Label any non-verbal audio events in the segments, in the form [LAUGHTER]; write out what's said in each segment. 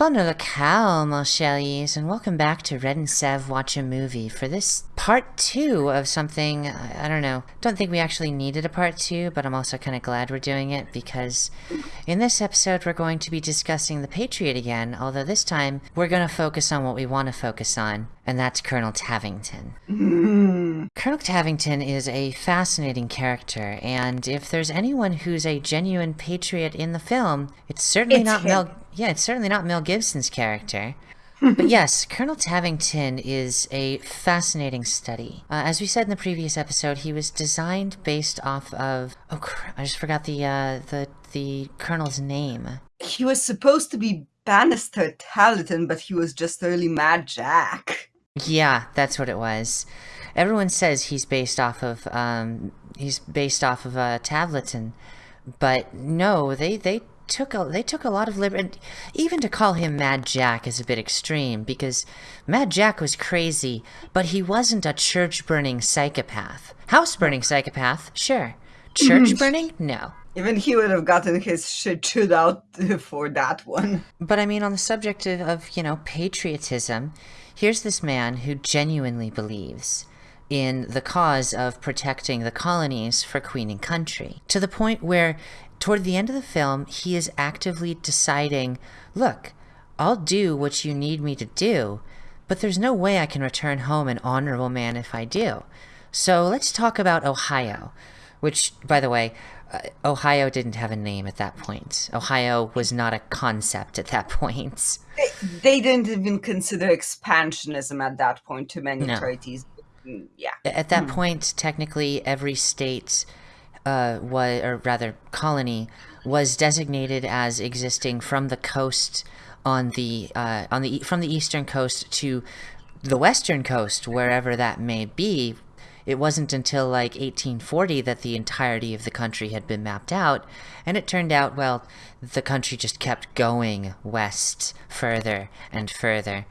Bonne le cow, mon and welcome back to Red and Sev Watch a Movie for this part two of something, I don't know, don't think we actually needed a part two, but I'm also kind of glad we're doing it because in this episode we're going to be discussing the Patriot again, although this time we're going to focus on what we want to focus on, and that's Colonel Tavington. [LAUGHS] Colonel Tavington is a fascinating character, and if there's anyone who's a genuine patriot in the film, it's certainly It's not him. Mel. Yeah, it's certainly not Mel Gibson's character. [LAUGHS] but yes, Colonel Tavington is a fascinating study. Uh, as we said in the previous episode, he was designed based off of oh, I just forgot the uh, the the colonel's name. He was supposed to be Banastre Tarleton, but he was just early Mad Jack. Yeah, that's what it was. Everyone says he's based off of um he's based off of uh Tarleton, but no, they they took a they took a lot of liberty. Even to call him Mad Jack is a bit extreme because Mad Jack was crazy, but he wasn't a church burning psychopath. House burning psychopath, sure. [LAUGHS] Church burning, no. Even he would have gotten his shit chewed out for that one. But I mean, on the subject of, of, you know, patriotism, here's this man who genuinely believes in the cause of protecting the colonies for Queen and country. To the point where, toward the end of the film, he is actively deciding look, I'll do what you need me to do, but there's no way I can return home an honorable man if I do. So let's talk about Ohio, which, by the way, uh, Ohio didn't have a name at that point. Ohio was not a concept at that [LAUGHS] point. They, they didn't even consider expansionism at that point to many No. treaties. Mm, Yeah. At that point, technically, every state, uh, was, or rather, colony, was designated as existing from the coast on the uh, on the from the eastern coast to the western coast, wherever that may be. It wasn't until like 1840 that the entirety of the country had been mapped out, and it turned out, well, the country just kept going west further and further.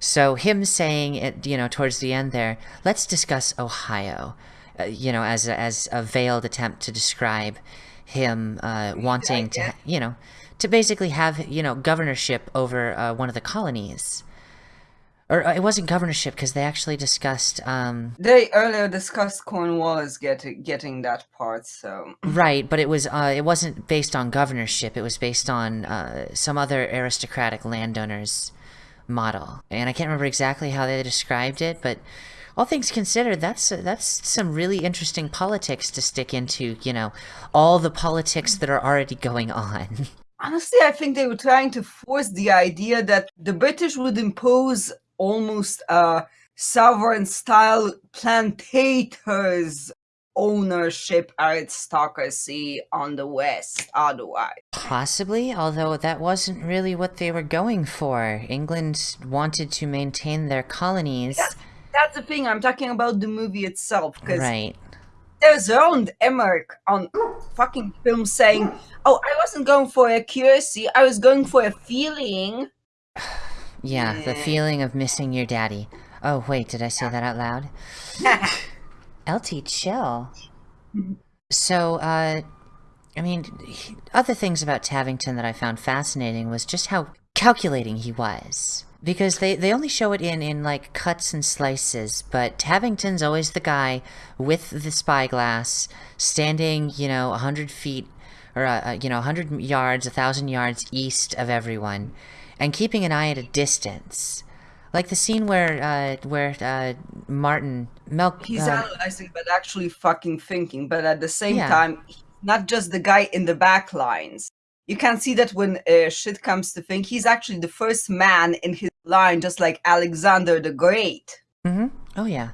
So him saying it, you know, towards the end there, let's discuss Ohio, uh, you know, as a, as a veiled attempt to describe him uh, wanting to, you know, to basically have, you know, governorship over uh, one of the colonies. Or uh, it wasn't governorship because they actually discussed, um, They earlier discussed Cornwallis getting getting that part, so right, but it was uh, it wasn't based on governorship. It was based on uh, some other aristocratic landowners model, and I can't remember exactly how they described it, but all things considered, that's that's some really interesting politics to stick into. You know, all the politics that are already going on. [LAUGHS] honestly, I think they were trying to force the idea that the British would impose almost a sovereign style plantators ownership aristocracy on the West otherwise. Possibly, although that wasn't really what they were going for. England wanted to maintain their colonies. That's the thing, I'm talking about the movie itself, because Right. there's Roland Emmerich on fucking film saying, Oh, I wasn't going for accuracy, I was going for a feeling. [SIGHS] Yeah, the feeling of missing your daddy. Oh, wait, did I say that out loud? [LAUGHS] LT chill. So, uh, I mean, other things about Tavington that I found fascinating was just how calculating he was. Because they, they only show it in, in like cuts and slices, but Tavington's always the guy with the spyglass, standing, you know, a hundred feet, or, uh, uh, you know, a hundred yards, a thousand yards east of everyone, and keeping an eye at a distance. Like the scene where, uh, where, uh, Martin, Mel, He's uh, analyzing, but actually fucking thinking. But at the same Yeah. time, not just the guy in the back lines. You can see that when uh, shit comes to think, he's actually the first man in his line, just like Alexander the Great. Mm-hmm. Oh yeah.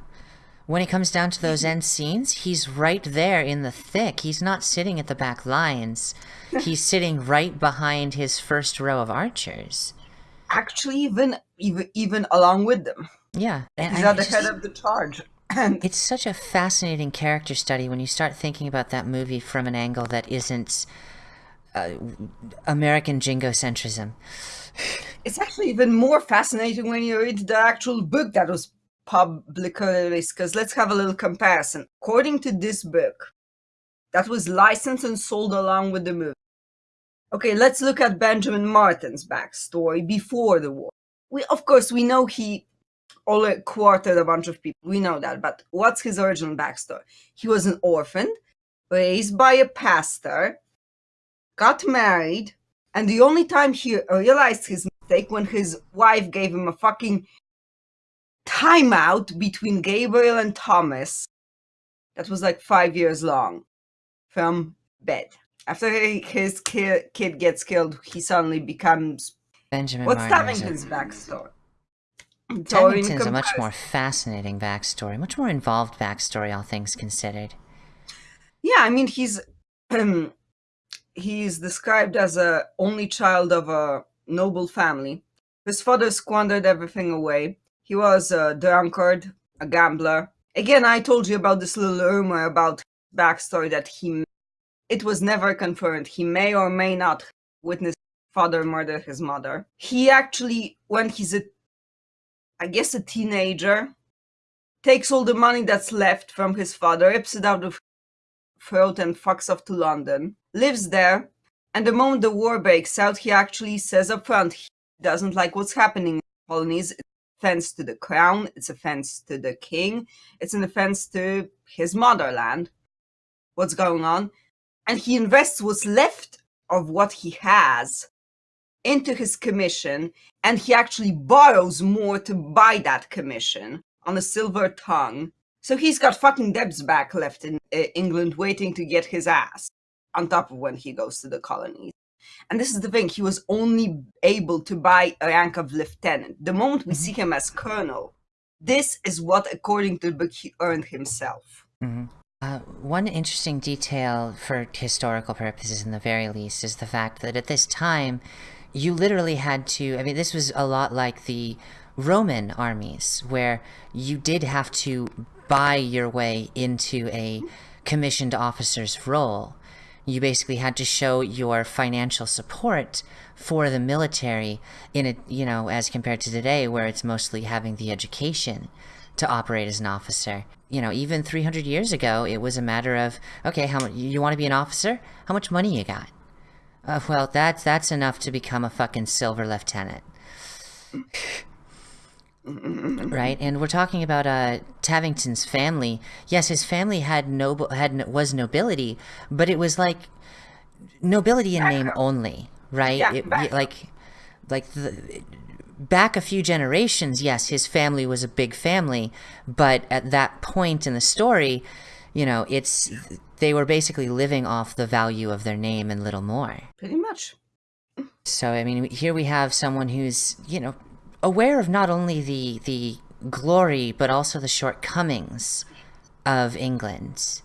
When it comes down to those end scenes, he's right there in the thick. He's not sitting at the back lines. He's [LAUGHS] sitting right behind his first row of archers. Actually, even even even along with them, Yeah. And he's I at the head of the charge. And It's such a fascinating character study when you start thinking about that movie from an angle that isn't uh, American jingocentrism. it's actually even more fascinating when you read the actual book that was released. Because let's have a little comparison. According to this book, that was licensed and sold along with the movie. Okay, let's look at Benjamin Martin's backstory before the war. We, of course, we know he only quartered a bunch of people. We know that, but what's his original backstory? He was an orphan, raised by a pastor, got married, and the only time he realized his mistake when his wife gave him a fucking timeout between Gabriel and Thomas that was like five years long from bed. After his ki- kid gets killed, he suddenly becomes. Benjamin What's Martin is a- Tavington's backstory? Tavington's a much more fascinating backstory, much more involved backstory, all things considered. Yeah, I mean he's um, [CLEARS THROAT] he's described as a only child of a noble family. His father squandered everything away. He was a drunkard, a gambler. Again, I told you about this little rumor about backstory that he it was never confirmed. He may or may not witness father murder his mother. He actually, when he's a I guess a teenager, takes all the money that's left from his father, rips it out of throat and fucks off to London, lives there, and the moment the war breaks out, he actually says up front he doesn't like what's happening in the colonies. It's an offense to the crown, it's an offense to the king, it's an offense to his motherland. What's going on? And he invests what's left of what he has into his commission, and he actually borrows more to buy that commission on a silver tongue. So he's got fucking debts back left in uh, England waiting to get his ass on top of when he goes to the colonies. And this is the thing, he was only able to buy a rank of lieutenant. The moment we see him as colonel, this is what, according to the book, he earned himself. hmm Uh, one interesting detail for historical purposes, in the very least, is the fact that at this time, you literally had to. I mean, this was a lot like the Roman armies, where you did have to buy your way into a commissioned officer's role. You basically had to show your financial support for the military in a, you know, as compared to today, where it's mostly having the education to operate as an officer. You know, even 300 years ago, it was a matter of, okay, how much you want to be an officer? How much money you got? Uh, well, that's that's enough to become a fucking silver lieutenant. Right? And we're talking about uh Tavington's family. Yes his family had noble had was nobility but it was like nobility in name only right? Yeah, It- like like the back a few generations yes his family was a big family but at that point in the story you know it's they were basically living off the value of their name and little more. Pretty much. so I mean, here we have someone who's you know aware of not only the the glory but also the shortcomings of England,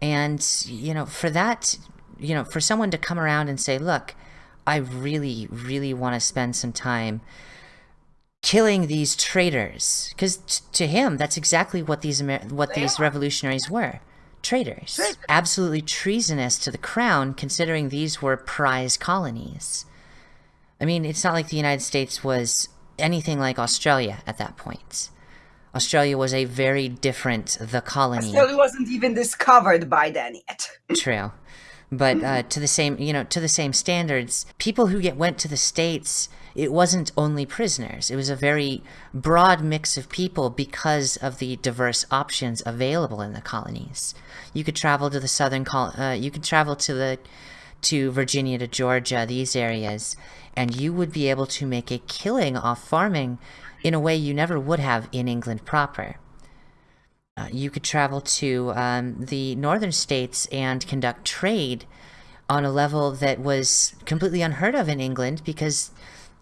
and you know for that, you know for someone to come around and say, look, I really really want to spend some time killing these traitors because t- to him that's exactly what these Amer- what these revolutionaries were traitors. Traitors. absolutely treasonous to the crown considering these were prize colonies. I mean it's not like the united states was anything like australia at that point australia was a very different the colony Still wasn't even discovered by then yet. [LAUGHS] True. But uh, to the same, you know, to the same standards, people who get went to the states, it wasn't only prisoners. It was a very broad mix of people because of the diverse options available in the colonies. You could travel to the southern col- uh, you could travel to the to Virginia to Georgia, these areas, and you would be able to make a killing off farming in a way you never would have in England proper. Uh, you could travel to um, the northern states and conduct trade on a level that was completely unheard of in England because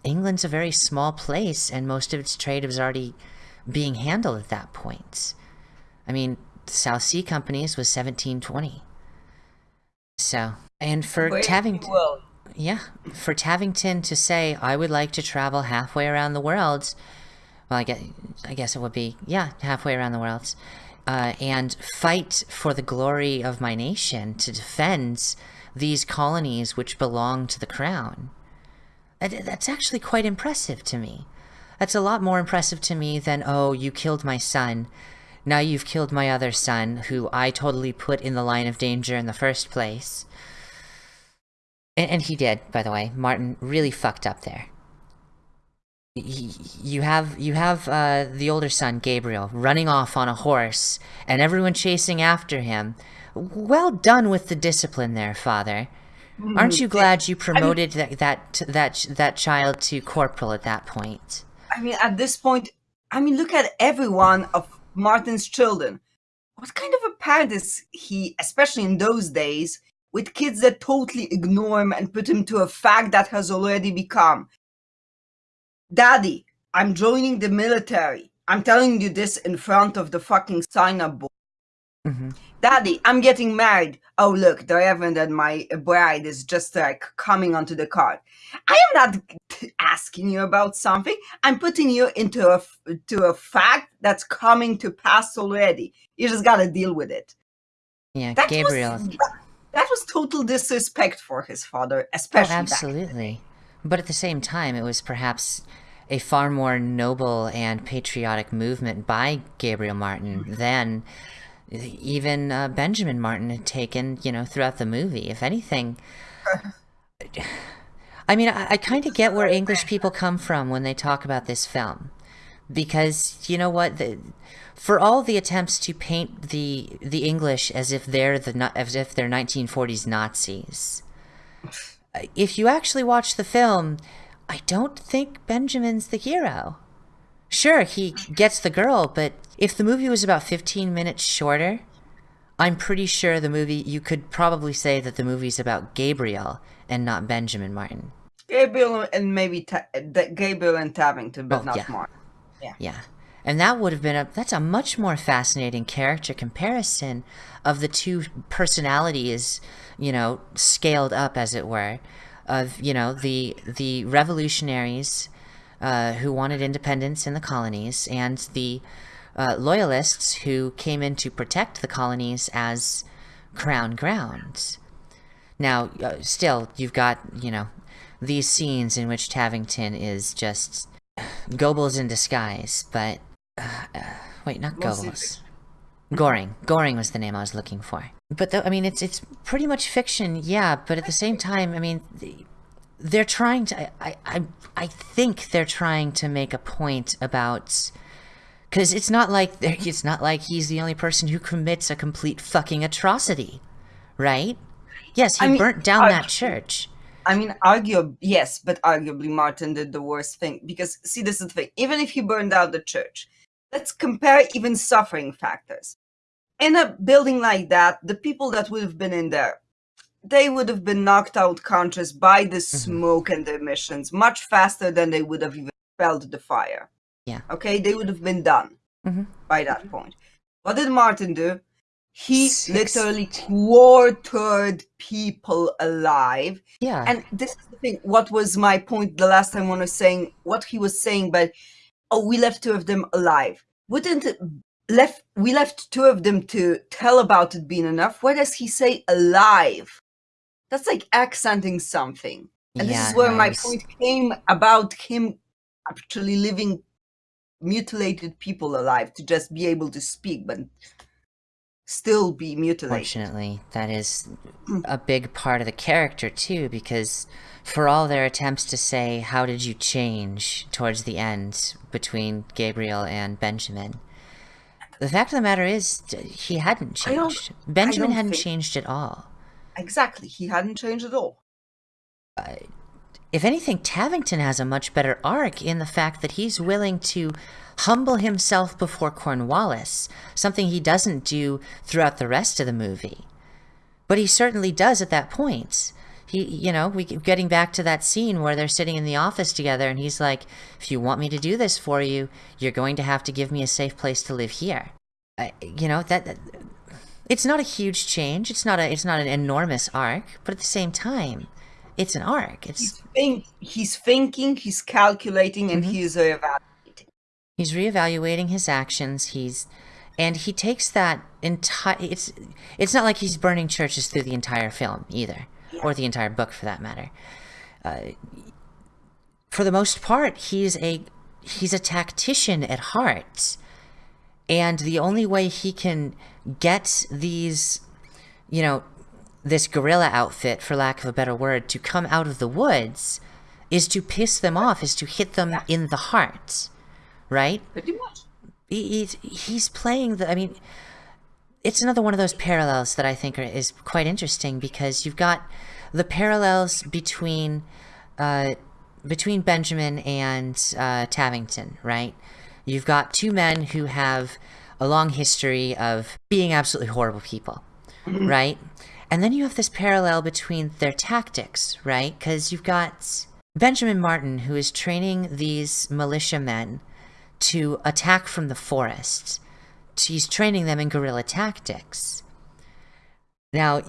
England's a very small place and most of its trade was already being handled at that point. I mean, the South Sea Companies was 1720. So, and for Tavington, yeah, for Tavington to say, I would like to travel halfway around the world, well, I guess, I guess it would be, yeah, halfway around the world, uh, and fight for the glory of my nation to defend these colonies which belong to the crown. That's actually quite impressive to me. That's a lot more impressive to me than, oh, you killed my son. Now you've killed my other son, who I totally put in the line of danger in the first place. And, and he did, by the way. Martin really fucked up there. You have you have uh, the older son Gabriel running off on a horse, and everyone chasing after him. Well done with the discipline there, father. Aren't you glad you promoted that that that that child to corporal at that point? I mean, at this point, I mean, look at every one of Martin's children. What kind of a parent is he, especially in those days, with kids that totally ignore him and put him to a fact that has already become Daddy, I'm joining the military. I'm telling you this in front of the fucking sign up board. hmm Daddy, I'm getting married. Oh, look, the reverend and my bride is just like coming onto the card. I am not asking you about something. I'm putting you into a to a fact that's coming to pass already. You just gotta deal with it. Yeah, That Gabriel. was that was total disrespect for his father, Oh, especially back absolutely. But at the same time, it was perhaps a far more noble and patriotic movement by Gabriel Martin than even uh, Benjamin Martin had taken, you know, throughout the movie. If anything, [LAUGHS] I mean, I, I kind of get where English people come from when they talk about this film. Because, you know what? The, for all the attempts to paint the the English as if they're the as if they're 1940s Nazis, uh, if you actually watch the film, I don't think Benjamin's the hero. Sure, he gets the girl, but if the movie was about 15 minutes shorter, I'm pretty sure the movie, you could probably say that the movie's about Gabriel and not Benjamin Martin. Gabriel and maybe Ta- Gabriel and Tavington, but Oh, not yeah. Martin. Yeah. And that would have been a that's a much more fascinating character comparison of the two personalities, you know, scaled up as it were, of, you know, the the revolutionaries uh, who wanted independence in the colonies and the uh, loyalists who came in to protect the colonies as crown grounds. Now, uh, still, you've got, you know, these scenes in which Tavington is just Goebbels in disguise, but uh, uh, wait, not Goebbels. Goring. Goring was the name I was looking for. But though, I mean, it's it's pretty much fiction, yeah. But at the same time, I mean, they're trying to. I I I think they're trying to make a point about. Because it's not like [LAUGHS] it's not like he's the only person who commits a complete fucking atrocity, right? Yes, he I mean, burnt down I- that church. I mean, argue yes, but arguably Martin did the worst thing because see, this is the thing. Even if he burned out the church, let's compare even suffering factors. In a building like that, the people that would have been in there, they would have been knocked out conscious by the smoke and the emissions much faster than they would have even felt the fire. Yeah. Okay, they would have been done Mhm. by that point. What did Martin do? He Six- literally quartered people alive. Yeah. and this is the thing what was my point the last time when i was saying what he was saying but oh we left two of them alive. Wouldn't it left we left two of them to tell about it being enough? Why does he say alive? That's like accenting something. And this is where no, my point came about him actually living mutilated people alive to just be able to speak but still be mutilated Fortunately, that is mm. a big part of the character too, because for all their attempts to say, How did you change towards the end between Gabriel and Benjamin? The fact of the matter is, he hadn't changed. Benjamin hadn't think- changed at all. exactly he hadn't changed at all If anything, Tavington has a much better arc in the fact that he's willing to humble himself before Cornwallis, something he doesn't do throughout the rest of the movie. But he certainly does at that point. He, you know, we getting back to that scene where they're sitting in the office together, and he's like, "If you want me to do this for you, you're going to have to give me a safe place to live here." You know that, that it's not a huge change. It's not a it's not an enormous arc, but at the same time, it's an arc. It's he's think he's thinking, he's calculating, and he's evaluating. he's reevaluating his actions. He's and he takes that entire. It's it's not like he's burning churches through the entire film either, or the entire book for that matter. Uh, for the most part, he's a he's a tactician at heart, and the only way he can get these, you know, this guerrilla outfit, for lack of a better word, to come out of the woods is to piss them off, is to hit them in the heart, right? Pretty much. He, he's, he's playing the, I mean, it's another one of those parallels that I think are, is quite interesting because you've got the parallels between uh, between Benjamin and uh, Tavington, right? You've got two men who have a long history of being absolutely horrible people, right? And then you have this parallel between their tactics, right? Because you've got Benjamin Martin, who is training these militiamen to attack from the forest. He's training them in guerrilla tactics. Now,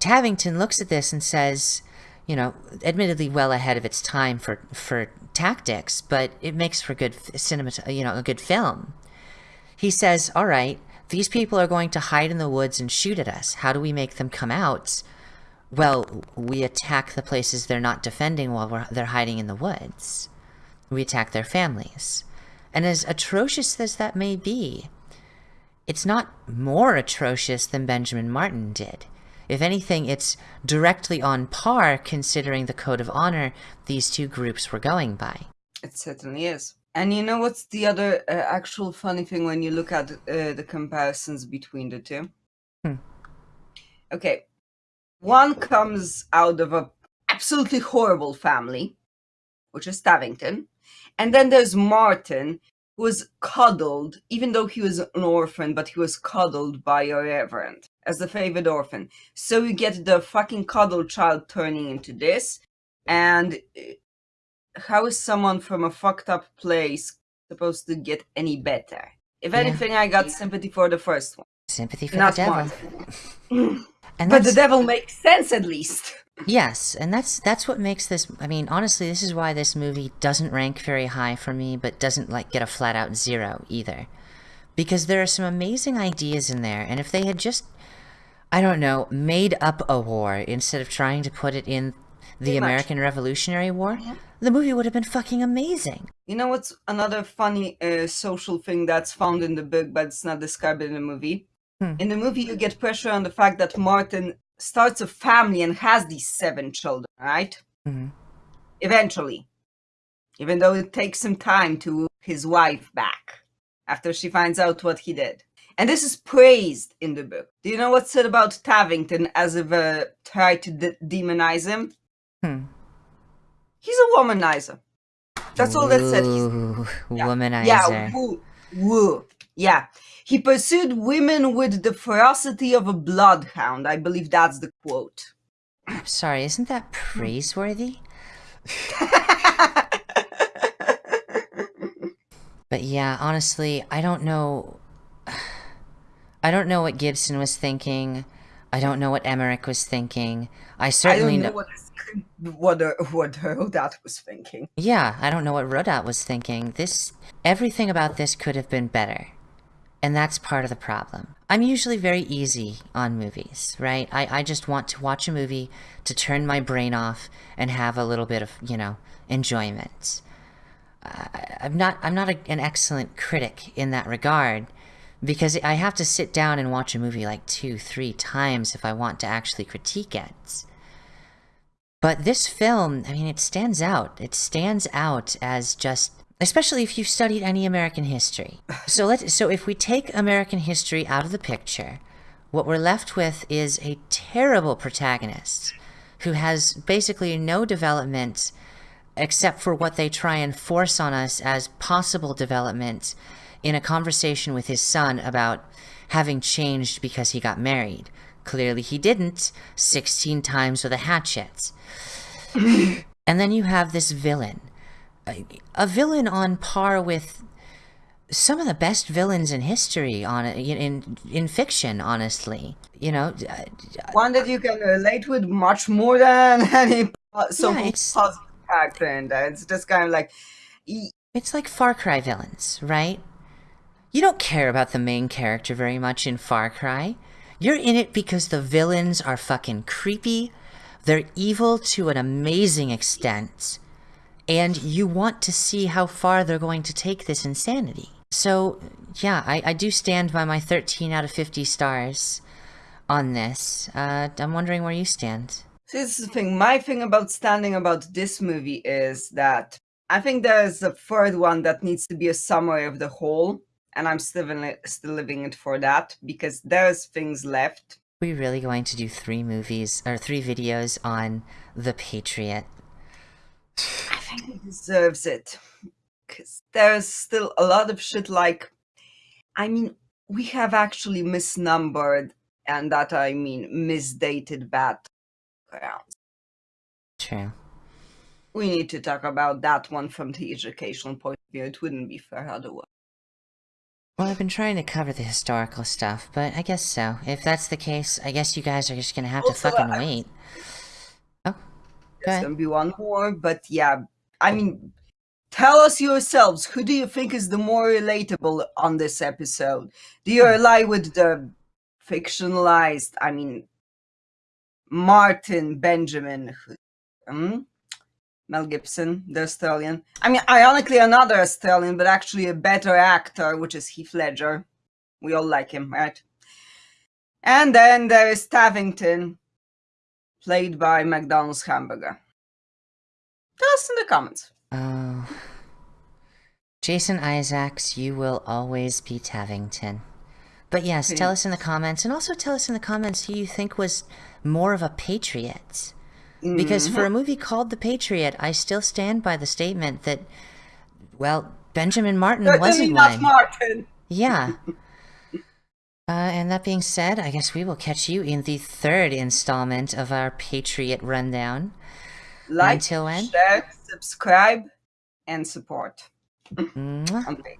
Tavington looks at this and says, you know, admittedly well ahead of its time for for tactics, but it makes for good cinema, you know, a good film. He says, "All right, these people are going to hide in the woods and shoot at us. How do we make them come out?" Well, we attack the places they're not defending while they're hiding in the woods. We attack their families. And as atrocious as that may be, it's not more atrocious than Benjamin Martin did. If anything, it's directly on par considering the code of honor these two groups were going by. It certainly is. And you know what's the other uh, actual funny thing when you look at uh, the comparisons between the two? Hmm. Okay, one comes out of a absolutely horrible family, which is Tavington, and then there's Martin, who was coddled, even though he was an orphan, but he was coddled by a reverend as the favored orphan. So you get the fucking cuddle child turning into this, and uh, how is someone from a fucked up place supposed to get any better? If Yeah. anything, I got sympathy for the first one. Sympathy for Not the devil. [LAUGHS] And But the devil makes sense at least. Yes, and that's that's what makes this. I mean, honestly, this is why this movie doesn't rank very high for me, but doesn't like get a flat out zero either, because there are some amazing ideas in there, and if they had just, I don't know, made up a war instead of trying to put it in the Pretty much. American Revolutionary War, the movie would have been fucking amazing. You know what's another funny uh, social thing that's found in the book, but it's not described in the movie? Hmm. In the movie, you get pressure on the fact that Martin starts a family and has these seven children, right? Mhm. Eventually. Even though it takes some time to woo his wife back after she finds out what he did. And this is praised in the book. Do you know what's said about Tavington as if uh, try to de- demonize him? Hmm. He's a womanizer. That's all that said. He's Yeah. womanizer. Yeah, woo, woo. Yeah. He pursued women with the ferocity of a bloodhound. I believe that's the quote. Sorry, isn't that praiseworthy? But yeah, honestly, I don't know. [SIGHS] I don't know what Gibson was thinking. I don't know what Emmerich was thinking. I I certainly don't know know. what what uh, what Rodat was thinking. Yeah, I don't know what Rodat was thinking. This everything about this could have been better. And that's part of the problem. I'm usually very easy on movies, right? I, I just want to watch a movie to turn my brain off and have a little bit of, you know, enjoyment. I, I'm not I'm not a, an excellent critic in that regard because I have to sit down and watch a movie like two, three times if I want to actually critique it. But this film, I mean, it stands out. It stands out as just, especially if you've studied any American history. So let so if we take American history out of the picture, what we're left with is a terrible protagonist who has basically no development except for what they try and force on us as possible development in a conversation with his son about having changed because he got married. Clearly he didn't, 16 times with a hatchet. and then you have this villain. A, a villain on par with some of the best villains in history on in in, fiction honestly you know uh, One that you can relate with much more than [LAUGHS] any so Yeah, it's- in there. It's just kind of like, It's like Far Cry villains, right? You don't care about the main character very much in Far Cry. You're in it because the villains are fucking creepy, they're evil to an amazing extent, and you want to see how far they're going to take this insanity. So, yeah, I, I do stand by my 13 out of 50 stars. on this. Uh, I'm wondering where you stand. This is the thing. My thing about standing about this movie is that I think there's a third one that needs to be a summary of the whole, and I'm still still living it for that because there's things left. We're really going to do three movies or three videos on The Patriot? I think it deserves it because there's still a lot of shit. Like, I mean, we have actually misnumbered, and that I mean misdated battlegrounds. True. We need to talk about that one from the educational point of view. It wouldn't be fair otherwise. Well, I've been trying to cover the historical stuff, but I guess so. If that's the case, I guess you guys are just gonna have to fucking I- wait. Oh, There's gonna be one more, but yeah, I mean, tell us yourselves who do you think is the more relatable on this episode? Do you ally with the fictionalized? I mean, Martin Benjamin, who- hmm? Mel Gibson, the Australian. I mean, ironically, another Australian, but actually a better actor, which is Heath Ledger. We all like him, right? And then there is Tavington, played by McDonald's Hamburger. Tell us in the comments. Oh. Jason Isaacs, you will always be Tavington. But yes, tell us in the comments, and also tell us in the comments who you think was more of a patriot. Because for a movie called The Patriot, I still stand by the statement that, well, Benjamin Martin Certainly wasn't one. Martin. Yeah. [LAUGHS] uh, and that being said, I guess we will catch you in the third installment of our Patriot Rundown. Like, Until when? share, subscribe, and support. [LAUGHS] Facebook.